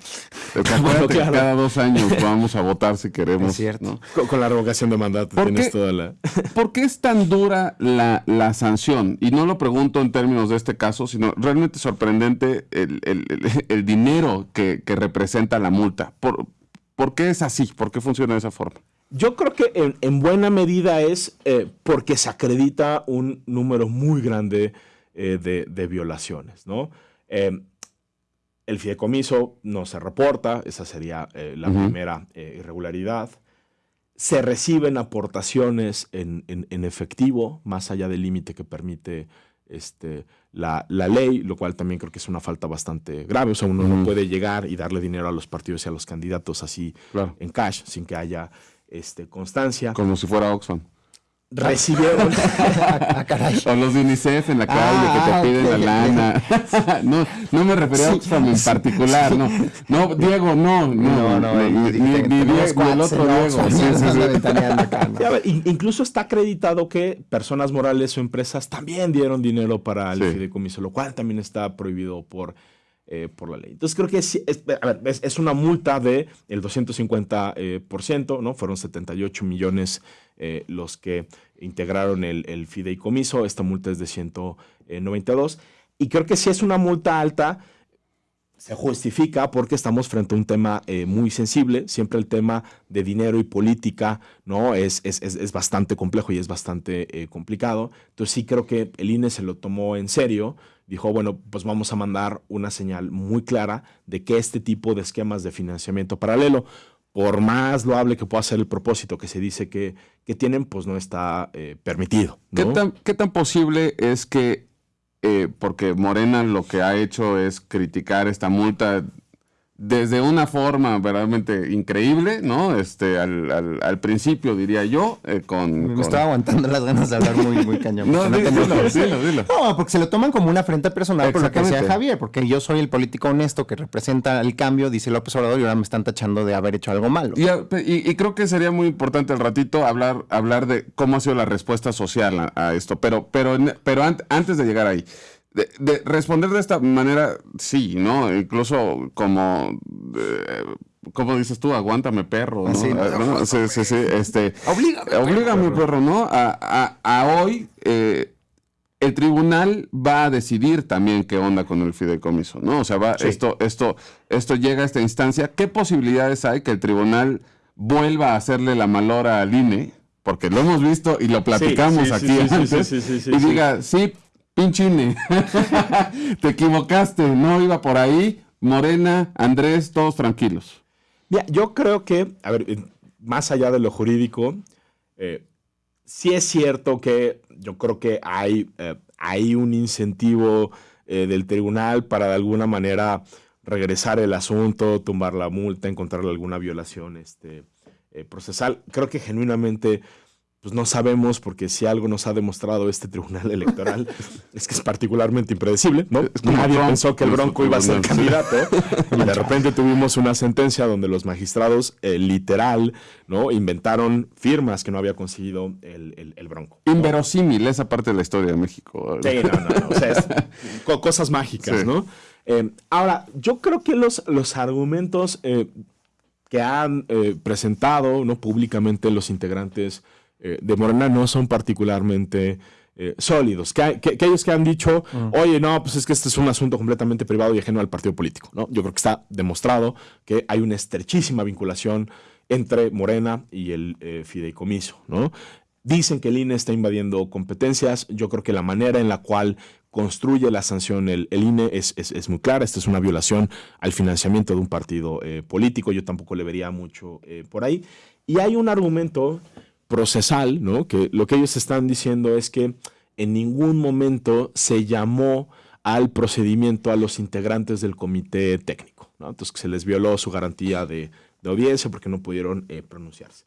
Cada dos años vamos a votar si queremos. cierto. Con, la revocación de mandato tienes toda la. ¿Por qué es tan dura la, sanción? Y no lo pregunto en términos de este caso, sino realmente sorprendente el, dinero que, representa la multa. ¿Por, ¿Por qué es así? ¿Por qué funciona de esa forma? Yo creo que en, buena medida es eh, porque se acredita un número muy grande eh, de, violaciones, ¿no? El fideicomiso no se reporta, esa sería eh, la primera eh, irregularidad. Se reciben aportaciones en, efectivo, más allá del límite que permite este, la, ley, lo cual también creo que es una falta bastante grave. O sea, uno no puede llegar y darle dinero a los partidos y a los candidatos así en cash, sin que haya este, constancia. Como si fuera Oxfam recibieron. Ah, o los de UNICEF en la calle que te ah, piden la lana. No, no me refería a Oxfam en particular no. No Diego no no. No, ni, Diego el otro Diego. Incluso está acreditado que personas morales o empresas también dieron dinero para el fideicomiso lo cual también está prohibido por eh, por la ley. Entonces creo que es, es, una multa de 250%, eh, ¿no? Fueron 78 millones eh, los que integraron el, fideicomiso, esta multa es de 192, y creo que si es una multa alta, se justifica porque estamos frente a un tema muy sensible. Siempre el tema de dinero y política ¿no? es, es, bastante complejo y es bastante complicado. Entonces sí creo que el INE se lo tomó en serio dijo, bueno, pues vamos a mandar una señal muy clara de que este tipo de esquemas de financiamiento paralelo, por más loable que pueda ser el propósito que se dice que, que tienen, pues no está eh, permitido. ¿Qué, tan, ¿Qué, tan, posible es que, eh, porque Morena lo que ha hecho es criticar esta multa desde una forma verdaderamente increíble, ¿no? Este, al, al, principio, diría yo, eh, con... Me estaba aguantando las ganas de hablar muy, muy cañón. no, dilo, dilo, dilo, No, porque se lo toman como una afrenta personal por lo que decía Javier, porque yo soy el político honesto que representa el cambio, dice López Obrador, y ahora me están tachando de haber hecho algo malo. Y, y, creo que sería muy importante el ratito hablar, hablar de cómo ha sido la respuesta social a, esto, pero, pero, pero antes de llegar ahí... De, responder de esta manera, sí, ¿no? Incluso como, eh, como dices tú, aguántame perro, ¿no? Sí, ah, sí, sí, este, oblígame, oblígame perro, ¿no? A, hoy eh, el tribunal va a decidir también qué onda con el fideicomiso, ¿no? O sea, va, esto, esto, esto llega a esta instancia. ¿Qué posibilidades hay que el tribunal vuelva a hacerle la malora al INE? Porque lo hemos visto y lo platicamos aquí antes. y diga, sí, Pinchine, te equivocaste, no iba por ahí. Morena, Andrés, todos tranquilos. Mira, yo creo que, a ver, más allá de lo jurídico, eh, sí es cierto que yo creo que hay, eh, hay un incentivo eh, del tribunal para de alguna manera regresar el asunto, tumbar la multa, encontrarle alguna violación este, procesal. Creo que genuinamente pues no sabemos, porque si algo nos ha demostrado este tribunal electoral es que es particularmente impredecible, ¿no? Nadie pensó que el Bronco iba a ser candidato y de repente tuvimos una sentencia donde los magistrados eh, literal, ¿no? Inventaron firmas que no había conseguido el, Bronco. Inverosímil esa parte de la historia de México. Sí, no, no, no. O sea, es cosas mágicas, ¿no? Eh, ahora, yo creo que los, los argumentos eh, que han presentado, ¿no? Públicamente los integrantes eh, de Morena no son particularmente eh, sólidos. Que, aquellos que han dicho, mm. oye, no, pues es que este es un asunto completamente privado y ajeno al partido político. ¿no? Yo creo que está demostrado que hay una estrechísima vinculación entre Morena y el eh, fideicomiso. ¿no? Dicen que el INE está invadiendo competencias. Yo creo que la manera en la cual construye la sanción el, INE es, es, muy clara. Esta es una violación al financiamiento de un partido político. Yo tampoco le vería mucho por ahí. Y hay un argumento procesal, ¿no? Que lo que ellos están diciendo es que en ningún momento se llamó al procedimiento a los integrantes del comité técnico, ¿no? Entonces que se les violó su garantía de, audiencia porque no pudieron eh, pronunciarse.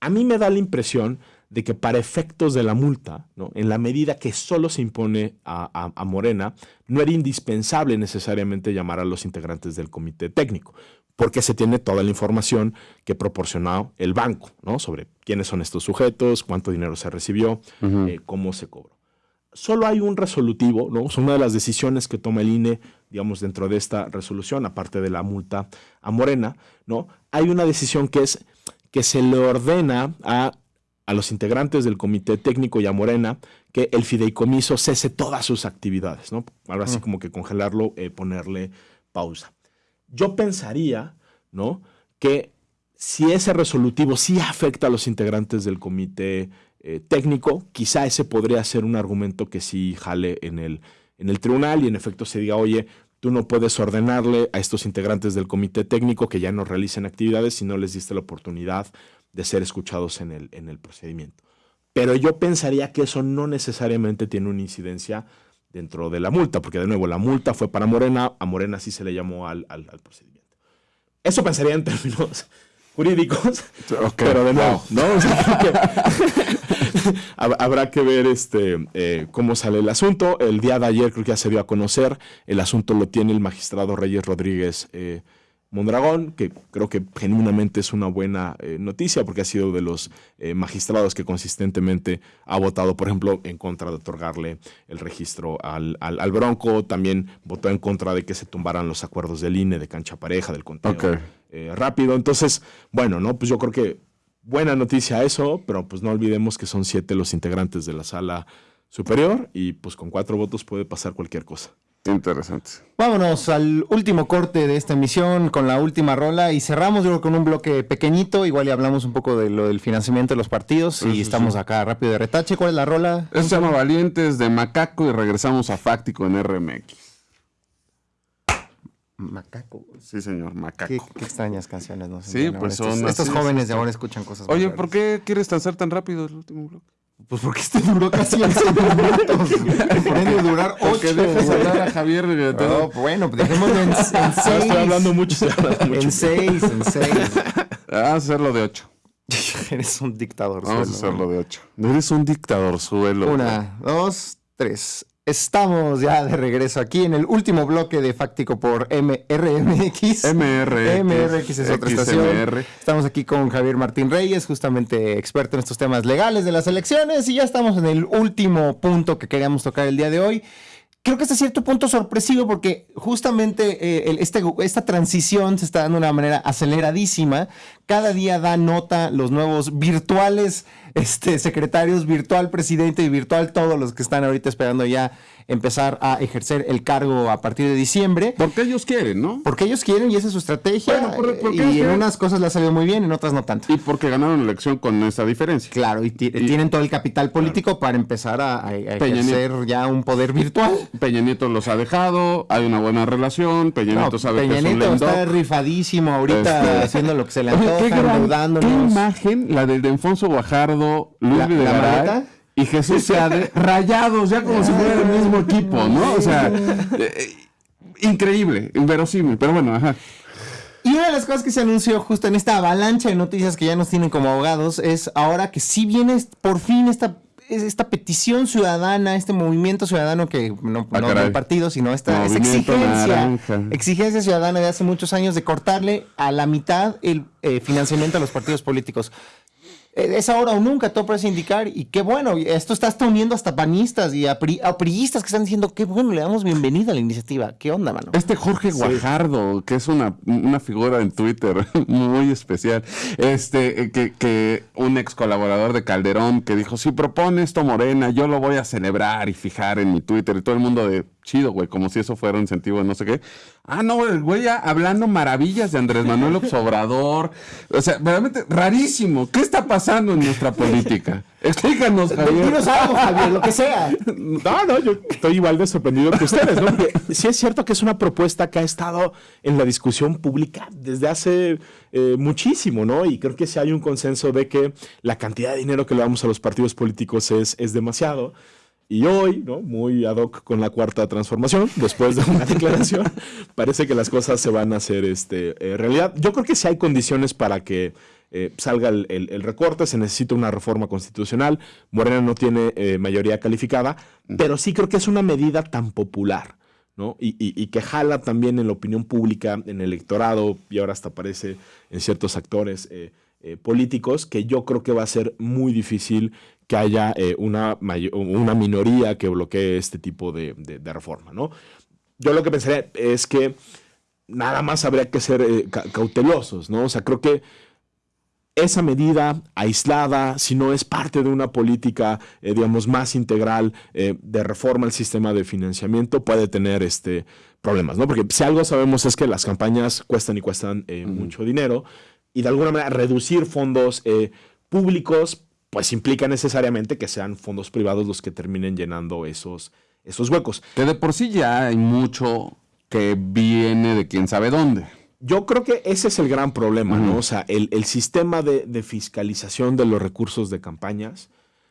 A mí me da la impresión de que para efectos de la multa, en la medida que solo se impone a, a, Morena, no era indispensable necesariamente llamar a los integrantes del comité técnico porque se tiene toda la información que proporcionó el banco, ¿no? Sobre quiénes son estos sujetos, cuánto dinero se recibió, eh, cómo se cobró. Solo hay un resolutivo, ¿no? Es una de las decisiones que toma el INE, digamos, dentro de esta resolución, aparte de la multa a Morena, ¿no? Hay una decisión que es que se le ordena a, a los integrantes del comité técnico y a Morena que el fideicomiso cese todas sus actividades, ¿no? Ahora sí como que congelarlo, eh, ponerle pausa. Yo pensaría, ¿no? Que si ese resolutivo sí afecta a los integrantes del comité eh, técnico, quizá ese podría ser un argumento que sí jale en el, en el tribunal y en efecto se diga, oye, tú no puedes ordenarle a estos integrantes del comité técnico que ya no realicen actividades si no les diste la oportunidad de ser escuchados en el, en el procedimiento. Pero yo pensaría que eso no necesariamente tiene una incidencia dentro de la multa, porque de nuevo la multa fue para Morena, a Morena sí se le llamó al, procedimiento. Eso pensaría en términos jurídicos, pero de nuevo, ¿no? habrá que ver este, eh, cómo sale el asunto. El día de ayer creo que ya se dio a conocer, el asunto lo tiene el magistrado Reyes Rodríguez eh, Mondragón, que creo que genuinamente es una buena eh, noticia porque ha sido de los magistrados que consistentemente ha votado, por ejemplo, en contra de otorgarle el registro al, al, Bronco, también votó en contra de que se tumbaran los acuerdos del INE, de cancha pareja, del conteo rápido. Entonces, bueno, ¿no? Pues yo creo que buena noticia eso, pero pues no olvidemos que son siete los integrantes de la sala superior y pues con cuatro votos puede pasar cualquier cosa. Interesante. Vámonos al último corte de esta emisión con la última rola y cerramos yo con un bloque pequeñito, igual y hablamos un poco de lo del financiamiento de los partidos y estamos acá rápido de retache. ¿Cuál es la rola? Eso se llama Valientes de Macaco y regresamos a Fáctico en RMX. Macaco. Sí, señor, Macaco. Qué, extrañas canciones, ¿no? Sí, pues son Estos, jóvenes de ahora escuchan cosas Oye, ¿por qué quieres ser tan rápido el último bloque? Pues porque este duró casi 11 minutos. Puede durar 8. Porque dejas hablar a Javier. No, bueno, pues dejémoslo en 6. Estoy hablando mucho. En 6, en 6. Vamos a hacerlo de 8. Eres un dictador. Vamos a hacerlo de 8. Eres un dictador, suelo. Una, dos, tres. Estamos ya de regreso aquí en el último bloque de Fáctico por MRMX. MRX. MRX es otra estación. Estamos aquí con Javier Martín Reyes, justamente experto en estos temas legales de las elecciones, y ya estamos en el último punto que queríamos tocar el día de hoy creo que este cierto punto sorpresivo porque justamente eh, este, esta transición se está dando de una manera aceleradísima. Cada día da nota los nuevos virtuales este, secretarios, virtual presidente y virtual todos los que están ahorita esperando ya empezar a ejercer el cargo a partir de diciembre. Porque ellos quieren, ¿no? Porque ellos quieren y esa es su estrategia. y en unas cosas le ha salido muy bien, en otras no tanto. Y porque ganaron la elección con esa diferencia. Claro, y, tienen todo el capital político para empezar a, ejercer ya un poder virtual. Peña Nieto los ha dejado, hay una buena relación, Peña Nieto sabe Peña que Nieto está rifadísimo ahorita este, haciendo lo que se le antoja, ¿Qué, ¿Qué imagen? La del de Alfonso Guajardo, Luis la, Videgaray, y Jesús Seade rayados, ya como si fuera el mismo equipo, ¿no? O sea, eh, eh, increíble, inverosímil, pero bueno, ajá. Y una de las cosas que se anunció justo en esta avalancha de noticias que ya nos tienen como abogados es ahora que sí viene por fin esta, esta petición ciudadana, este movimiento ciudadano que no, ah, no del partido, sino esta, exigencia, exigencia ciudadana de hace muchos años de cortarle a la mitad el eh, financiamiento a los partidos políticos. Eh, es ahora o nunca, todo parece indicar, y qué bueno, esto está hasta uniendo hasta panistas y a, que están diciendo, qué bueno, le damos bienvenida a la iniciativa, qué onda, mano. Este Jorge Guajardo, que es una, una, figura en Twitter muy especial, este, eh, que, que un ex colaborador de Calderón que dijo, si propone esto Morena, yo lo voy a celebrar y fijar en mi Twitter, y todo el mundo de, chido, güey, como si eso fuera un incentivo de no sé qué. Ah, no, el güey ya hablando maravillas de Andrés Manuel Obrador. O sea, realmente rarísimo. ¿Qué está pasando en nuestra política? Explícanos, Javier. Dinos algo, Javier, lo que sea. No, no, yo estoy igual de sorprendido que ustedes, ¿no? Porque sí es cierto que es una propuesta que ha estado en la discusión pública desde hace eh, muchísimo, ¿no? Y creo que sí hay un consenso de que la cantidad de dinero que le damos a los partidos políticos es, es demasiado. Y hoy, ¿no? muy ad hoc con la cuarta transformación, después de una declaración, parece que las cosas se van a hacer este, eh, realidad. Yo creo que sí hay condiciones para que eh, salga el, recorte, se necesita una reforma constitucional, Morena no tiene eh, mayoría calificada, pero sí creo que es una medida tan popular. ¿no? Y, y, que jala también en la opinión pública, en el electorado, y ahora hasta aparece en ciertos actores políticos, que yo creo que va a ser muy difícil que haya eh, una, una minoría que bloquee este tipo de, reforma, ¿no? Yo lo que pensaría es que nada más habría que ser eh, cautelosos, ¿no? O sea, creo que esa medida aislada, si no es parte de una política, eh, digamos, más integral de reforma al sistema de financiamiento, puede tener este, problemas, ¿no? Porque si algo sabemos es que las campañas cuestan y cuestan mucho dinero y de alguna manera reducir fondos públicos pues implica necesariamente que sean fondos privados los que terminen llenando esos, esos huecos. Que de por sí ya hay mucho que viene de quién sabe dónde. Yo creo que ese es el gran problema, ¿no? O sea, el, sistema de, fiscalización de los recursos de campañas,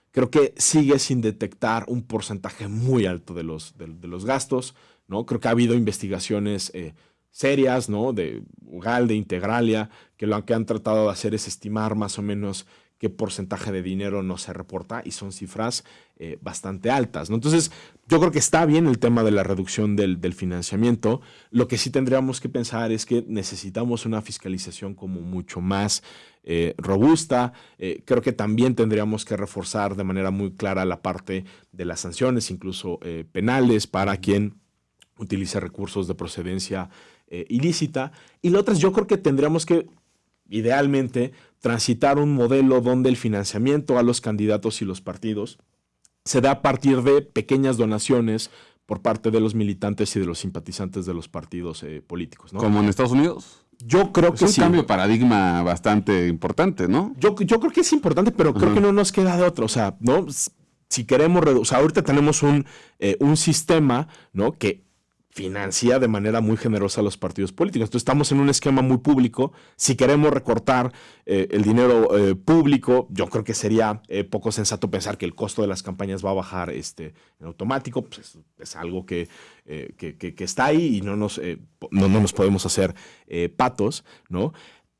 creo que sigue sin detectar un porcentaje muy alto de los, de, los gastos, ¿no? Creo que ha habido investigaciones eh, serias, ¿no? De Ugal, de Integralia, que lo que han tratado de hacer es estimar más o menos qué porcentaje de dinero no se reporta y son cifras eh, bastante altas. ¿no? Entonces, yo creo que está bien el tema de la reducción del, financiamiento. Lo que sí tendríamos que pensar es que necesitamos una fiscalización como mucho más eh, robusta. Eh, creo que también tendríamos que reforzar de manera muy clara la parte de las sanciones, incluso penales, para quien utilice recursos de procedencia ilícita. Y lo otro es, yo creo que tendríamos que idealmente transitar un modelo donde el financiamiento a los candidatos y los partidos se da a partir de pequeñas donaciones por parte de los militantes y de los simpatizantes de los partidos eh, políticos. ¿no? Como en Estados Unidos. Yo creo que es un cambio de paradigma bastante importante, ¿no? Yo, yo creo que es importante, pero creo que no nos queda de otro. O sea, ¿no? Si queremos reducir, o sea, ahorita tenemos un, eh, un sistema, ¿no? Que financia de manera muy generosa a los partidos políticos. Entonces estamos en un esquema muy público. Si queremos recortar eh, el dinero eh, público, yo creo que sería eh, poco sensato pensar que el costo de las campañas va a bajar este, en automático. Pues es, algo que, que, está ahí y no nos, no, no, nos podemos hacer patos, ¿no?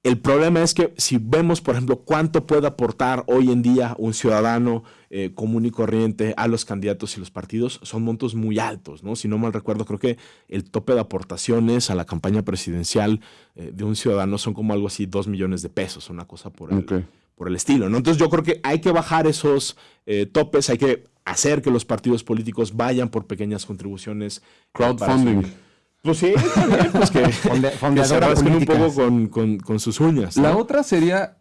El problema es que si vemos, por ejemplo, cuánto puede aportar hoy en día un ciudadano eh, común y corriente a los candidatos y los partidos, son montos muy altos, ¿no? Si no mal recuerdo, creo que el tope de aportaciones a la campaña presidencial eh, de un ciudadano son como algo así, dos millones de pesos, una cosa por el, por el estilo, ¿no? Entonces yo creo que hay que bajar esos eh, topes, hay que hacer que los partidos políticos vayan por pequeñas contribuciones. Crowdfunding. Pues sí, pues que, se rasquen un poco con, sus uñas. La otra sería,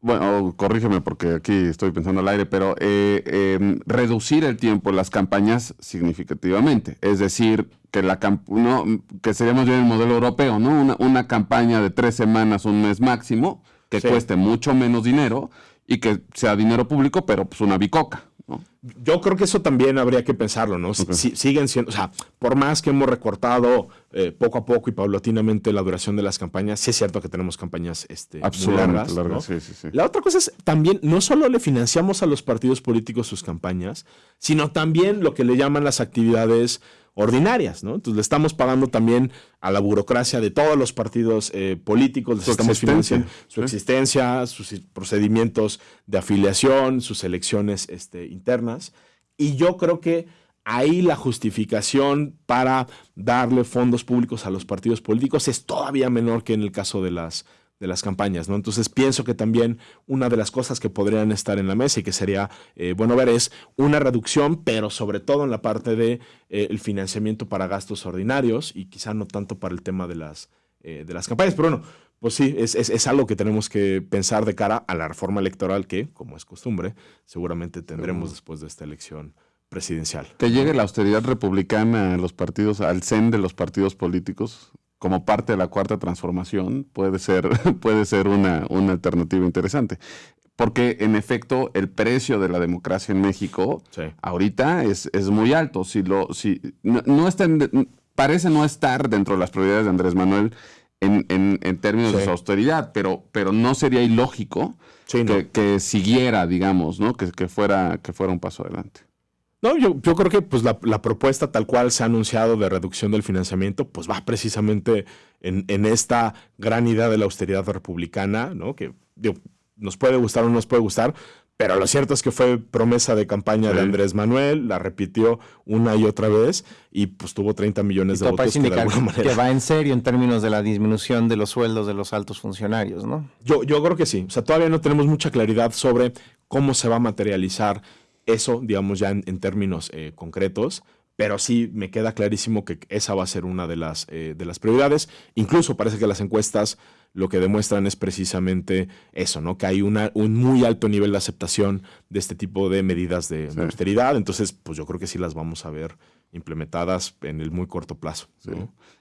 bueno, corrígeme porque aquí estoy pensando al aire, pero eh, em, reducir el tiempo en las campañas significativamente. Es decir, que la no, que seríamos bien el modelo europeo, ¿no? Una, una, campaña de tres semanas, un mes máximo, que cueste mucho menos dinero y que sea dinero público, pero pues una bicoca. Yo creo que eso también habría que pensarlo, ¿no? Si, siguen siendo, o sea, por más que hemos recortado eh, poco a poco y paulatinamente la duración de las campañas, sí es cierto que tenemos campañas este, largas. La otra cosa es también, no solo le financiamos a los partidos políticos sus campañas, sino también lo que le llaman las actividades ordinarias, ¿no? Entonces le estamos pagando también a la burocracia de todos los partidos eh, políticos, les estamos financiando su existencia, sus procedimientos de afiliación, sus elecciones este, internas. Y yo creo que ahí la justificación para darle fondos públicos a los partidos políticos es todavía menor que en el caso de las de las campañas, ¿no? Entonces pienso que también una de las cosas que podrían estar en la mesa y que sería eh, bueno ver es una reducción, pero sobre todo en la parte de eh, el financiamiento para gastos ordinarios y quizá no tanto para el tema de las, eh, de las campañas. Pero bueno, pues sí, es, es, algo que tenemos que pensar de cara a la reforma electoral que, como es costumbre, seguramente tendremos después de esta elección presidencial. Que llegue la austeridad republicana a los partidos, al CEN de los partidos políticos, como parte de la cuarta transformación puede ser, puede ser una, una alternativa interesante. Porque en efecto el precio de la democracia en México ahorita es, es, muy alto. Si lo, si, no, está parece no estar dentro de las prioridades de Andrés Manuel en, en, términos de su austeridad, pero, pero no sería ilógico que, que, siguiera, digamos, ¿no? que, que, fuera, que fuera un paso adelante. No, yo, yo creo que pues, la, propuesta tal cual se ha anunciado de reducción del financiamiento, pues va precisamente en, en esta gran idea de la austeridad republicana, ¿no? Que nos puede gustar o no nos puede gustar, pero lo cierto es que fue promesa de campaña de Andrés Manuel, la repitió una y otra vez y pues tuvo 30 millones de votos. Que, de alguna manera... que va en serio en términos de la disminución de los sueldos de los altos funcionarios, ¿no? Yo, yo creo que sí. O sea, todavía no tenemos mucha claridad sobre cómo se va a materializar eso, digamos, ya en, términos eh, concretos, pero sí me queda clarísimo que esa va a ser una de las, eh, de las prioridades. Incluso parece que las encuestas lo que demuestran es precisamente eso, ¿no? Que hay una, un muy alto nivel de aceptación de este tipo de medidas de, austeridad. Entonces, pues yo creo que sí las vamos a ver implementadas en el muy corto plazo.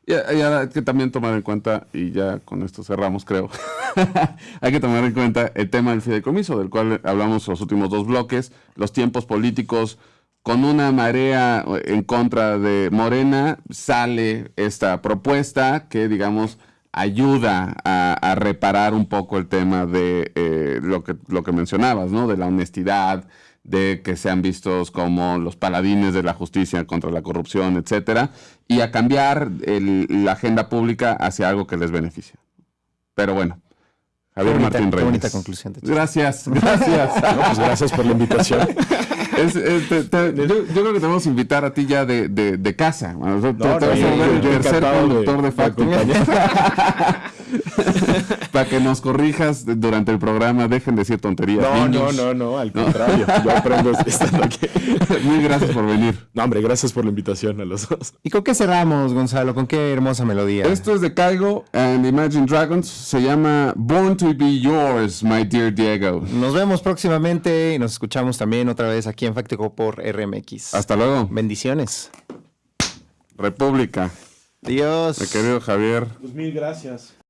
Y, hay que también tomar en cuenta, y ya con esto cerramos, creo, hay que tomar en cuenta el tema del fideicomiso, del cual hablamos los últimos dos bloques, los tiempos políticos. Con una marea en contra de Morena sale esta propuesta que, digamos, ayuda a, reparar un poco el tema de eh, lo, que, lo que mencionabas, ¿no? De la honestidad, de que sean vistos como los paladines de la justicia contra la corrupción, etcétera, y a cambiar el- la agenda pública hacia algo que les beneficie. Pero bueno, Javier Qué bonita- Martín qué Reyes. bonita conclusión de Gracias, gracias. No, pues gracias por la invitación. Es- es- te- te- yo, yo creo que te vamos a invitar a ti ya de, de- de casa. O sea, te- No, te no, vas a volver el tercer conductor de, de facto. Para que nos corrijas durante el programa, dejen de decir tonterías. No, no, niños. no, no, al contrario. Yo aprendo estando aquí. Muy gracias por venir. No, hombre, gracias por la invitación a los dos. ¿Y con qué cerramos, Gonzalo? ¿Con qué hermosa melodía? Esto es de Caigo and Imagine Dragons. Se llama Born to Be Yours, my dear Diego. Nos vemos próximamente y nos escuchamos también otra vez aquí en Factico por RMX. Hasta luego. Bendiciones. República. Adiós. Mi querido Javier. Pues mil gracias.